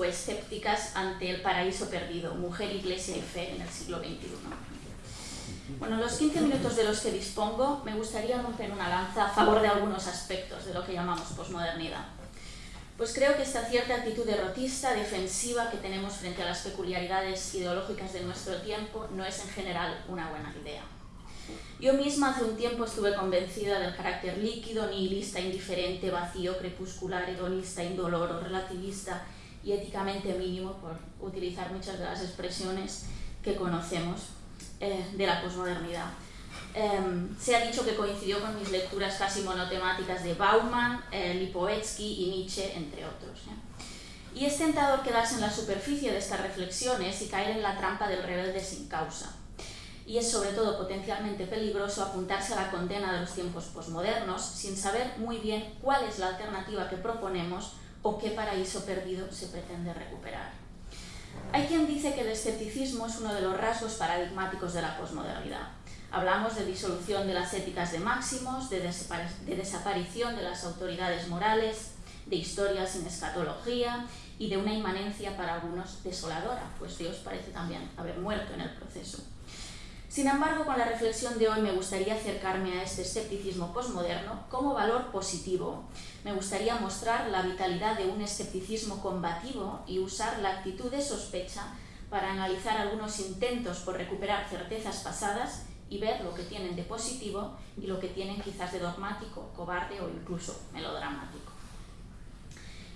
Escépticos o escépticas ante el paraíso perdido, mujer, iglesia y fe en el siglo XXI. Bueno, en los 15 minutos de los que dispongo me gustaría romper una lanza a favor de algunos aspectos de lo que llamamos posmodernidad. Pues creo que esta cierta actitud derrotista, defensiva que tenemos frente a las peculiaridades ideológicas de nuestro tiempo no es en general una buena idea. Yo misma hace un tiempo estuve convencida del carácter líquido, nihilista, indiferente, vacío, crepuscular, hedonista, indoloro, relativista y éticamente mínimo, por utilizar muchas de las expresiones que conocemos eh, de la posmodernidad. Em, se ha dicho que coincidió con mis lecturas casi monotemáticas de Bauman, eh, y Nietzsche, entre otros. ¿eh? Y es tentador quedarse en la superficie de estas reflexiones y caer en la trampa del rebelde sin causa. Y es sobre todo potencialmente peligroso apuntarse a la condena de los tiempos posmodernos sin saber muy bien cuál es la alternativa que proponemos o qué paraíso perdido se pretende recuperar. Hay quien dice que el escepticismo es uno de los rasgos paradigmáticos de la posmodernidad Hablamos de disolución de las éticas de máximos, de, desaparición de las autoridades morales, de historia sin escatología y de una inmanencia para algunos desoladora, pues Dios parece también haber muerto en el proceso. Sin embargo, con la reflexión de hoy me gustaría acercarme a este escepticismo posmoderno como valor positivo. Me gustaría mostrar la vitalidad de un escepticismo combativo y usar la actitud de sospecha para analizar algunos intentos por recuperar certezas pasadas y ver lo que tienen de positivo y lo que tienen quizás de dogmático, cobarde o incluso melodramático.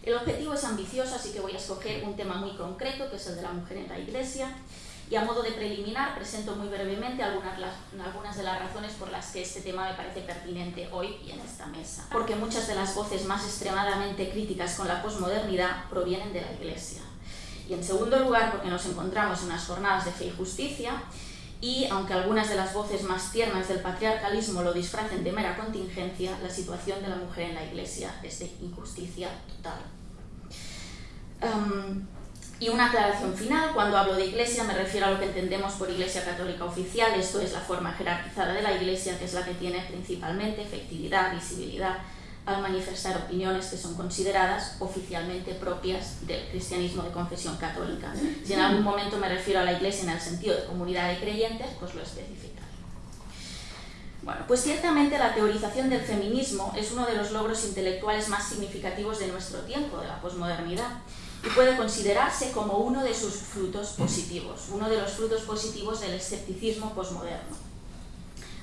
El objetivo es ambicioso, así que voy a escoger un tema muy concreto, que es el de la mujer en la iglesia, y a modo de preliminar presento muy brevemente algunas, algunas de las razones por las que este tema me parece pertinente hoy y en esta mesa. Porque muchas de las voces más extremadamente críticas con la posmodernidad provienen de la iglesia. Y en segundo lugar, porque nos encontramos en unas jornadas de fe y justicia, y aunque algunas de las voces más tiernas del patriarcalismo lo disfracen de mera contingencia, la situación de la mujer en la Iglesia es de injusticia total. Y una aclaración final, cuando hablo de Iglesia me refiero a lo que entendemos por Iglesia Católica Oficial, esto es la forma jerarquizada de la Iglesia, que es la que tiene principalmente efectividad, visibilidad, al manifestar opiniones que son consideradas oficialmente propias del cristianismo de confesión católica. Si en algún momento me refiero a la Iglesia en el sentido de comunidad de creyentes, pues lo especificaré. Bueno, pues ciertamente la teorización del feminismo es uno de los logros intelectuales más significativos de nuestro tiempo, de la posmodernidad, y puede considerarse como uno de sus frutos positivos, uno de los frutos positivos del escepticismo posmoderno.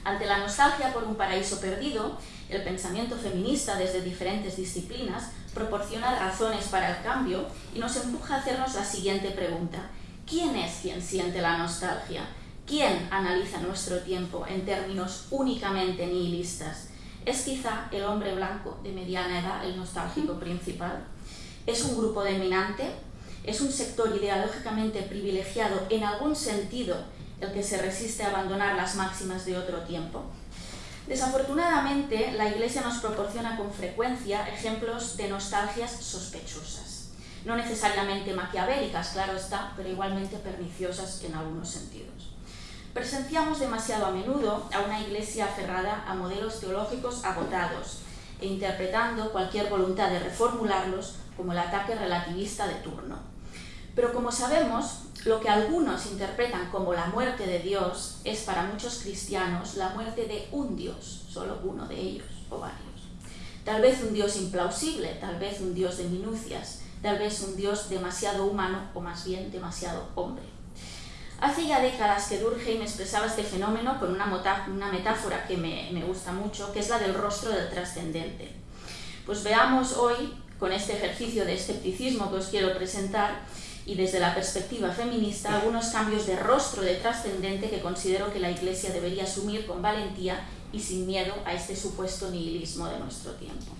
Ante la nostalgia por un paraíso perdido, el pensamiento feminista desde diferentes disciplinas proporciona razones para el cambio y nos empuja a hacernos la siguiente pregunta. ¿Quién es quien siente la nostalgia? ¿Quién analiza nuestro tiempo en términos únicamente nihilistas? ¿Es quizá el hombre blanco de mediana edad el nostálgico principal? ¿Es un grupo dominante? ¿Es un sector ideológicamente privilegiado en algún sentido el que se resiste a abandonar las máximas de otro tiempo? Desafortunadamente, la Iglesia nos proporciona con frecuencia ejemplos de nostalgias sospechosas, no necesariamente maquiavélicas, claro está, pero igualmente perniciosas en algunos sentidos. Presenciamos demasiado a menudo a una Iglesia aferrada a modelos teológicos agotados e interpretando cualquier voluntad de reformularlos como el ataque relativista de turno. Pero como sabemos, lo que algunos interpretan como la muerte de Dios es para muchos cristianos la muerte de un Dios, solo uno de ellos o varios. Tal vez un Dios implausible, tal vez un Dios de minucias, tal vez un Dios demasiado humano o más bien demasiado hombre. Hace ya décadas que Durkheim expresaba este fenómeno con una, metáfora que me, me gusta mucho, que es la del rostro del trascendente. Pues veamos hoy, con este ejercicio de escepticismo que os quiero presentar, y desde la perspectiva feminista algunos cambios de rostro de trascendente que considero que la Iglesia debería asumir con valentía y sin miedo a este supuesto nihilismo de nuestro tiempo.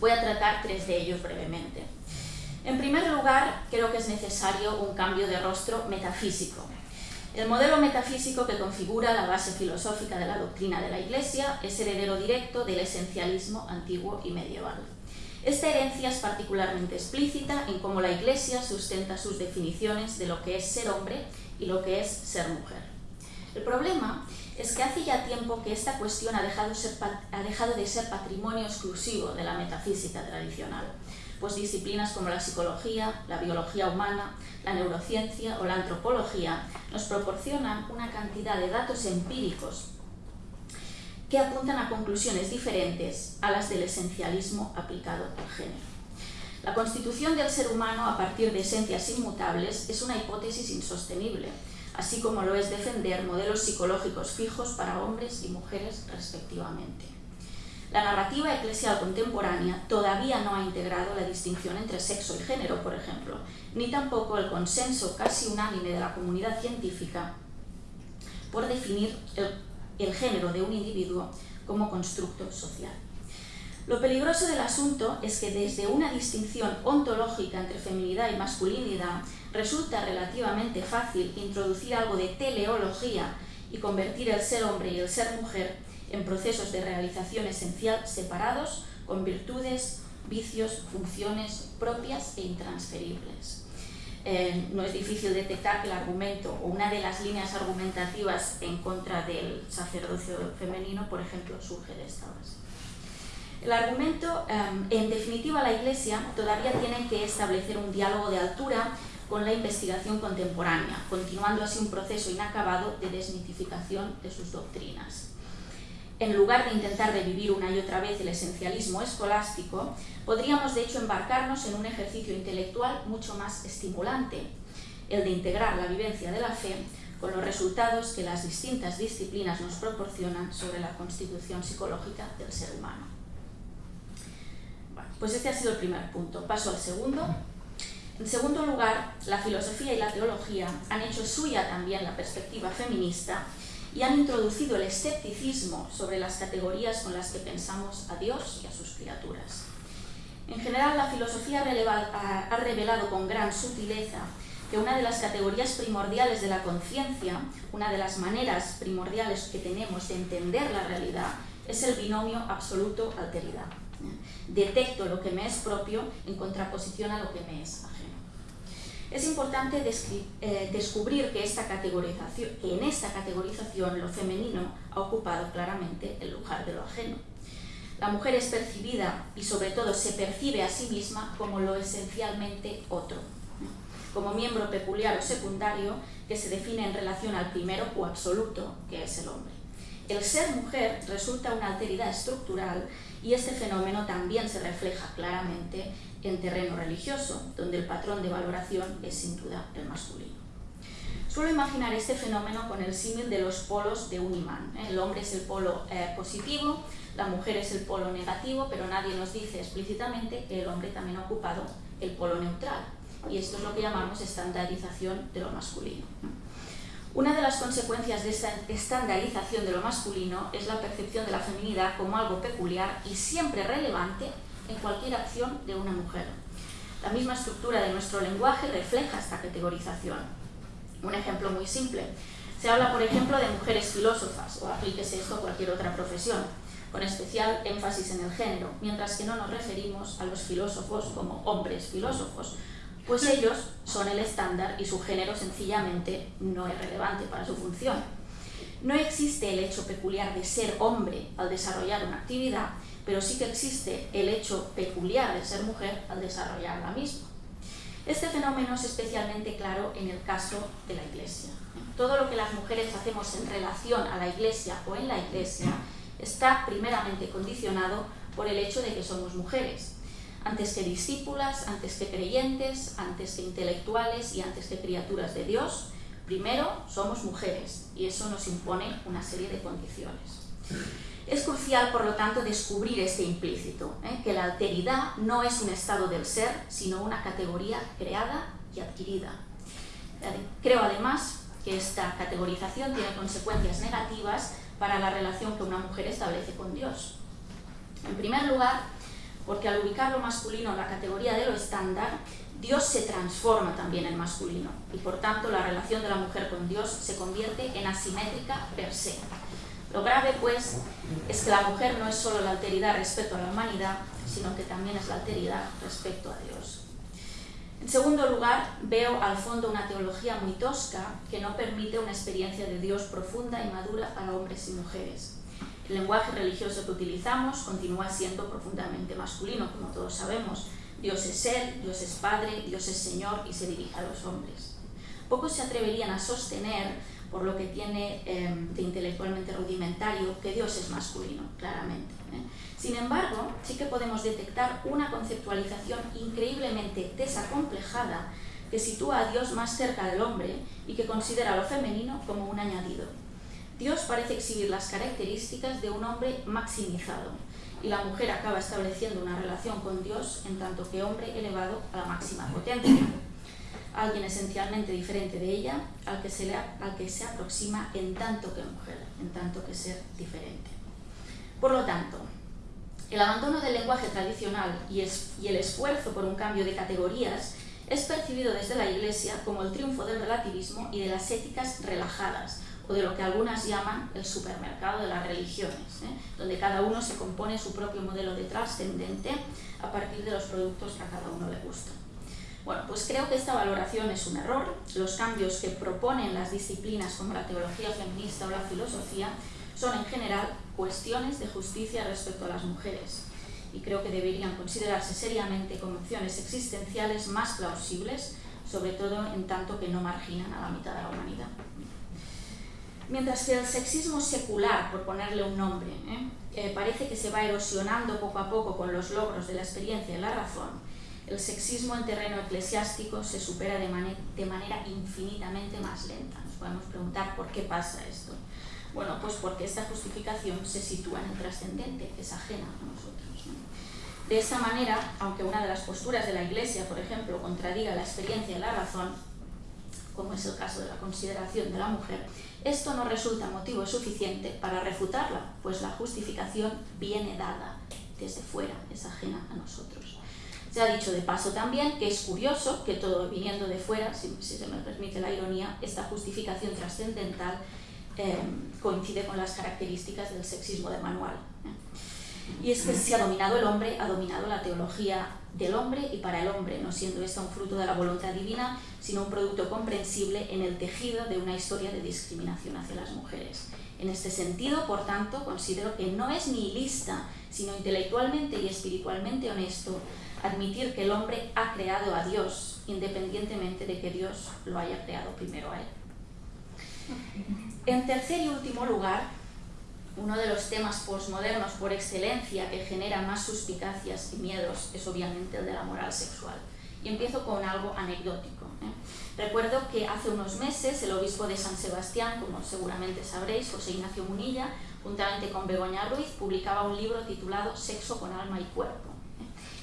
Voy a tratar tres de ellos brevemente. En primer lugar, creo que es necesario un cambio de rostro metafísico. El modelo metafísico que configura la base filosófica de la doctrina de la Iglesia es heredero directo del esencialismo antiguo y medieval. Esta herencia es particularmente explícita en cómo la Iglesia sustenta sus definiciones de lo que es ser hombre y lo que es ser mujer. El problema es que hace ya tiempo que esta cuestión ha dejado, de ser patrimonio exclusivo de la metafísica tradicional, pues disciplinas como la psicología, la biología humana, la neurociencia o la antropología nos proporcionan una cantidad de datos empíricos que apuntan a conclusiones diferentes a las del esencialismo aplicado al género. La constitución del ser humano a partir de esencias inmutables es una hipótesis insostenible, así como lo es defender modelos psicológicos fijos para hombres y mujeres respectivamente. La narrativa eclesial contemporánea todavía no ha integrado la distinción entre sexo y género, por ejemplo, ni tampoco el consenso casi unánime de la comunidad científica por definir el, género de un individuo como constructo social. Lo peligroso del asunto es que desde una distinción ontológica entre feminidad y masculinidad resulta relativamente fácil introducir algo de teleología y convertir el ser hombre y el ser mujer en procesos de realización esencial separados con virtudes, vicios, funciones propias e intransferibles. Eh, no es difícil detectar que el argumento o una de las líneas argumentativas en contra del sacerdocio femenino, por ejemplo, surge de esta base. El argumento, em, en definitiva, la Iglesia todavía tiene que establecer un diálogo de altura con la investigación contemporánea, continuando así un proceso inacabado de desmitificación de sus doctrinas. En lugar de intentar revivir una y otra vez el esencialismo escolástico, podríamos de hecho embarcarnos en un ejercicio intelectual mucho más estimulante, el de integrar la vivencia de la fe con los resultados que las distintas disciplinas nos proporcionan sobre la constitución psicológica del ser humano. Pues este ha sido el primer punto. Paso al segundo. En segundo lugar, la filosofía y la teología han hecho suya también la perspectiva feminista y han introducido el escepticismo sobre las categorías con las que pensamos a Dios y a sus criaturas. En general, la filosofía ha revelado con gran sutileza que una de las categorías primordiales de la conciencia, una de las maneras primordiales que tenemos de entender la realidad, es el binomio absoluto-alteridad detecto lo que me es propio en contraposición a lo que me es ajeno. Es importante eh, descubrir que, que en esta categorización lo femenino ha ocupado claramente el lugar de lo ajeno. La mujer es percibida y sobre todo se percibe a sí misma como lo esencialmente otro, como miembro peculiar o secundario que se define en relación al primero o absoluto, que es el hombre. El ser mujer resulta una alteridad estructural y este fenómeno también se refleja claramente en terreno religioso, donde el patrón de valoración es sin duda el masculino. Suelo imaginar este fenómeno con el símil de los polos de un imán. ¿eh? El hombre es el polo eh, positivo, la mujer es el polo negativo, pero nadie nos dice explícitamente que el hombre también ha ocupado el polo neutral. Y esto es lo que llamamos estandarización de lo masculino. Una de las consecuencias de esta estandarización de lo masculino es la percepción de la feminidad como algo peculiar y siempre relevante en cualquier acción de una mujer. La misma estructura de nuestro lenguaje refleja esta categorización. Un ejemplo muy simple. Se habla, por ejemplo, de mujeres filósofas, o aplíquese esto a cualquier otra profesión, con especial énfasis en el género, mientras que no nos referimos a los filósofos como hombres filósofos, pues ellos son el estándar y su género sencillamente no es relevante para su función. No existe el hecho peculiar de ser hombre al desarrollar una actividad, pero sí que existe el hecho peculiar de ser mujer al desarrollar la misma. Este fenómeno es especialmente claro en el caso de la Iglesia. Todo lo que las mujeres hacemos en relación a la Iglesia o en la Iglesia está primeramente condicionado por el hecho de que somos mujeres, antes que discípulas, antes que creyentes, antes que intelectuales y antes que criaturas de Dios, primero somos mujeres y eso nos impone una serie de condiciones. Es crucial, por lo tanto, descubrir este implícito, ¿eh? que la alteridad no es un estado del ser, sino una categoría creada y adquirida. Creo además que esta categorización tiene consecuencias negativas para la relación que una mujer establece con Dios. En primer lugar, porque al ubicar lo masculino en la categoría de lo estándar, Dios se transforma también en masculino y por tanto la relación de la mujer con Dios se convierte en asimétrica per se. Lo grave, pues, es que la mujer no es solo la alteridad respecto a la humanidad, sino que también es la alteridad respecto a Dios. En segundo lugar, veo al fondo una teología muy tosca que no permite una experiencia de Dios profunda y madura para hombres y mujeres. El lenguaje religioso que utilizamos continúa siendo profundamente masculino, como todos sabemos. Dios es Él, Dios es Padre, Dios es Señor y se dirige a los hombres. Pocos se atreverían a sostener, por lo que tiene em, de intelectualmente rudimentario, que Dios es masculino, claramente. ¿eh? Sin embargo, sí que podemos detectar una conceptualización increíblemente desacomplejada que sitúa a Dios más cerca del hombre y que considera lo femenino como un añadido. Dios parece exhibir las características de un hombre maximizado y la mujer acaba estableciendo una relación con Dios en tanto que hombre elevado a la máxima potencia alguien esencialmente diferente de ella, al que, se le, al que se aproxima en tanto que mujer, en tanto que ser diferente. Por lo tanto, el abandono del lenguaje tradicional y, y el esfuerzo por un cambio de categorías es percibido desde la Iglesia como el triunfo del relativismo y de las éticas relajadas, o de lo que algunas llaman el supermercado de las religiones, ¿eh? donde cada uno se compone su propio modelo de trascendente a partir de los productos que a cada uno le gustan. Bueno, pues creo que esta valoración es un error. Los cambios que proponen las disciplinas como la teología feminista o la filosofía son en general cuestiones de justicia respecto a las mujeres y creo que deberían considerarse seriamente como opciones existenciales más plausibles, sobre todo en tanto que no marginan a la mitad de la humanidad. Mientras que el sexismo secular, por ponerle un nombre, ¿eh? Eh, parece que se va erosionando poco a poco con los logros de la experiencia y la razón, el sexismo en terreno eclesiástico se supera de, de, manera infinitamente más lenta. Nos podemos preguntar por qué pasa esto. Bueno, pues porque esta justificación se sitúa en el trascendente, es ajena a nosotros. De esta manera, aunque una de las posturas de la Iglesia, por ejemplo, contradiga la experiencia y la razón, como es el caso de la consideración de la mujer, esto no resulta motivo suficiente para refutarla, pues la justificación viene dada desde fuera, es ajena a nosotros. Se ha dicho de paso también que es curioso que todo viniendo de fuera, si, se me permite la ironía, esta justificación trascendental eh, coincide con las características del sexismo de manual. ¿eh? Y es que si ha dominado el hombre, ha dominado la teología del hombre y para el hombre, no siendo esta un fruto de la voluntad divina, sino un producto comprensible en el tejido de una historia de discriminación hacia las mujeres. En este sentido, por tanto, considero que no es nihilista, sino intelectualmente y espiritualmente honesto admitir que el hombre ha creado a Dios, independientemente de que Dios lo haya creado primero a él. En tercer y último lugar, uno de los temas posmodernos por excelencia que genera más suspicacias y miedos es obviamente el de la moral sexual. Y empiezo con algo anecdótico. ¿eh? Recuerdo que hace unos meses el obispo de San Sebastián, como seguramente sabréis, José Ignacio Munilla, juntamente con Begoña Ruiz, publicaba un libro titulado Sexo con alma y cuerpo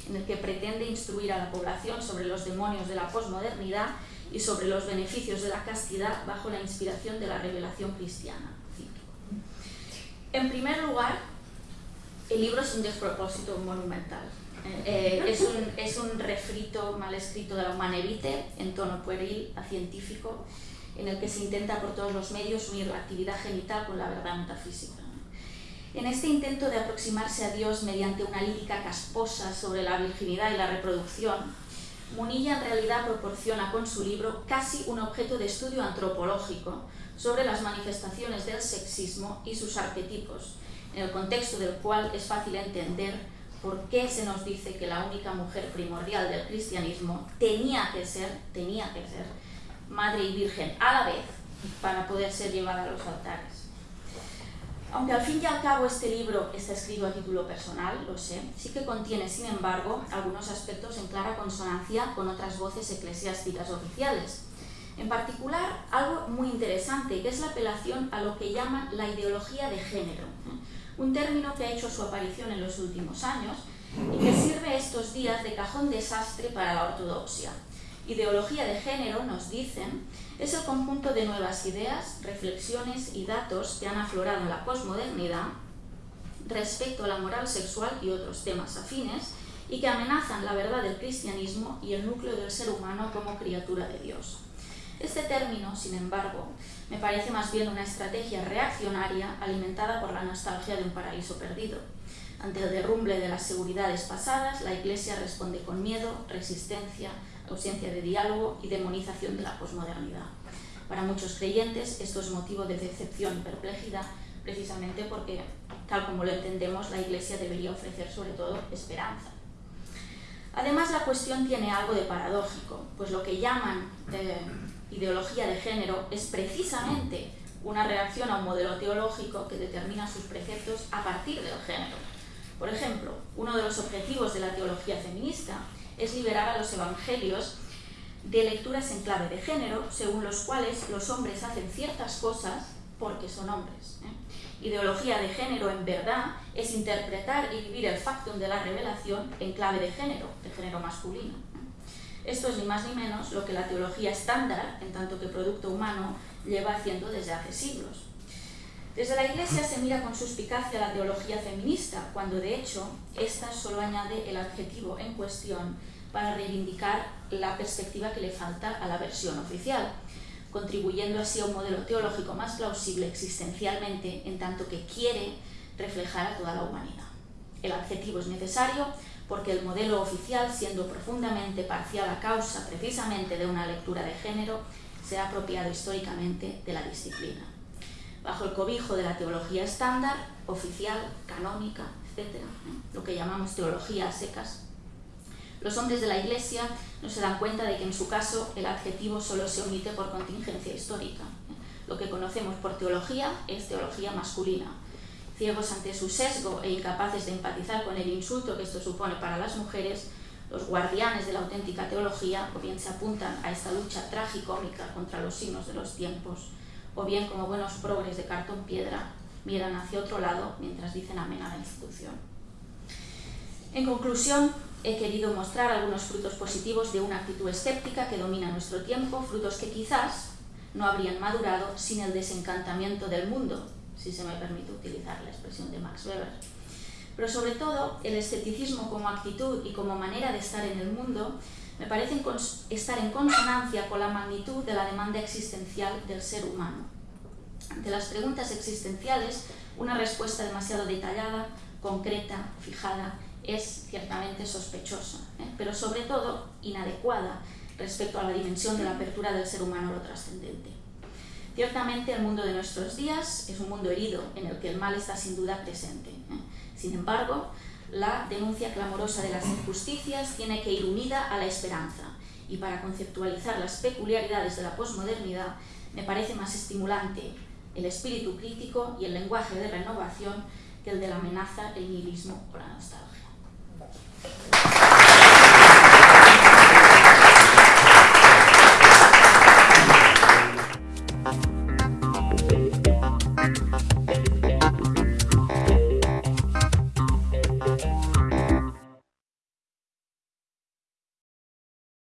en el que pretende instruir a la población sobre los demonios de la posmodernidad y sobre los beneficios de la castidad bajo la inspiración de la revelación cristiana. En primer lugar, el libro es un despropósito monumental. Eh, es, un, es, un, refrito mal escrito de la humanevite en tono pueril a científico, en el que se intenta por todos los medios unir la actividad genital con la verdad metafísica. En este intento de aproximarse a Dios mediante una lírica casposa sobre la virginidad y la reproducción, Munilla en realidad proporciona con su libro casi un objeto de estudio antropológico sobre las manifestaciones del sexismo y sus arquetipos, en el contexto del cual es fácil entender por qué se nos dice que la única mujer primordial del cristianismo tenía que ser, tenía que ser, madre y virgen a la vez para poder ser llevada a los altares. Aunque al fin y al cabo este libro está escrito a título personal, lo sé, sí que contiene, sin embargo, algunos aspectos en clara consonancia con otras voces eclesiásticas oficiales. En particular, algo muy interesante, que es la apelación a lo que llaman la ideología de género, un término que ha hecho su aparición en los últimos años y que sirve estos días de cajón desastre para la ortodoxia. Ideología de género, nos dicen, es el conjunto de nuevas ideas, reflexiones y datos que han aflorado en la posmodernidad respecto a la moral sexual y otros temas afines y que amenazan la verdad del cristianismo y el núcleo del ser humano como criatura de Dios. Este término, sin embargo, me parece más bien una estrategia reaccionaria alimentada por la nostalgia de un paraíso perdido. Ante el derrumbe de las seguridades pasadas, la Iglesia responde con miedo, resistencia, ausencia de diálogo y demonización de la posmodernidad. Para muchos creyentes esto es motivo de decepción y perplejidad, precisamente porque, tal como lo entendemos, la Iglesia debería ofrecer sobre todo esperanza. Además, la cuestión tiene algo de paradójico, pues lo que llaman eh, ideología de género es precisamente una reacción a un modelo teológico que determina sus preceptos a partir del género. Por ejemplo, uno de los objetivos de la teología feminista es liberar a los evangelios de lecturas en clave de género, según los cuales los hombres hacen ciertas cosas porque son hombres. ¿eh? Ideología de género, en verdad, es interpretar y vivir el factum de la revelación en clave de género, de género masculino. Esto es ni más ni menos lo que la teología estándar, en tanto que producto humano, lleva haciendo desde hace siglos. Desde la Iglesia se mira con suspicacia la teología feminista, cuando de hecho ésta solo añade el adjetivo en cuestión para reivindicar la perspectiva que le falta a la versión oficial, contribuyendo así a un modelo teológico más plausible existencialmente en tanto que quiere reflejar a toda la humanidad. El adjetivo es necesario porque el modelo oficial, siendo profundamente parcial a causa precisamente de una lectura de género, se ha apropiado históricamente de la disciplina. Bajo el cobijo de la teología estándar, oficial, canónica, etc., lo que llamamos teología secas, los hombres de la Iglesia no se dan cuenta de que en su caso el adjetivo solo se omite por contingencia histórica. Lo que conocemos por teología es teología masculina. Ciegos ante su sesgo e incapaces de empatizar con el insulto que esto supone para las mujeres, los guardianes de la auténtica teología o bien se apuntan a esta lucha tragicómica contra los signos de los tiempos, o bien como buenos progres de cartón piedra miran hacia otro lado mientras dicen amén a la institución. En conclusión, he querido mostrar algunos frutos positivos de una actitud escéptica que domina nuestro tiempo, frutos que quizás no habrían madurado sin el desencantamiento del mundo, si se me permite utilizar la expresión de Max Weber. Pero sobre todo, el escepticismo como actitud y como manera de estar en el mundo me parece estar en consonancia con la magnitud de la demanda existencial del ser humano. Ante las preguntas existenciales, una respuesta demasiado detallada, concreta, fijada es ciertamente sospechosa, ¿eh? pero sobre todo inadecuada respecto a la dimensión de la apertura del ser humano a lo trascendente. Ciertamente el mundo de nuestros días es un mundo herido en el que el mal está sin duda presente. ¿eh? Sin embargo, la denuncia clamorosa de las injusticias tiene que ir unida a la esperanza y para conceptualizar las peculiaridades de la posmodernidad me parece más estimulante el espíritu crítico y el lenguaje de renovación que el de la amenaza, el nihilismo o la nostalgia.